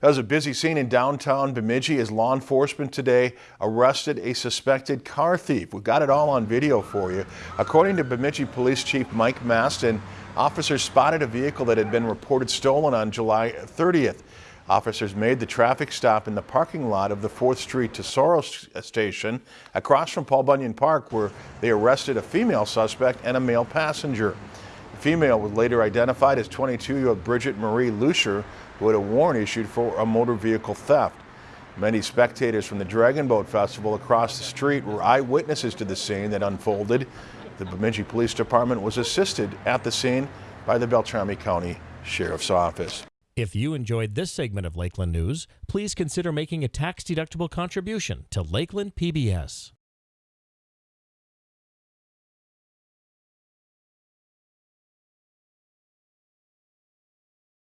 That was a busy scene in downtown Bemidji as law enforcement today arrested a suspected car thief. We got it all on video for you. According to Bemidji Police Chief Mike Mastin, officers spotted a vehicle that had been reported stolen on July 30th. Officers made the traffic stop in the parking lot of the 4th Street Tesoro station across from Paul Bunyan Park where they arrested a female suspect and a male passenger. Female was later identified as 22-year-old Bridget Marie Lucier who had a warrant issued for a motor vehicle theft. Many spectators from the Dragon Boat Festival across the street were eyewitnesses to the scene that unfolded. The Bemidji Police Department was assisted at the scene by the Beltrami County Sheriff's Office. If you enjoyed this segment of Lakeland News, please consider making a tax-deductible contribution to Lakeland PBS.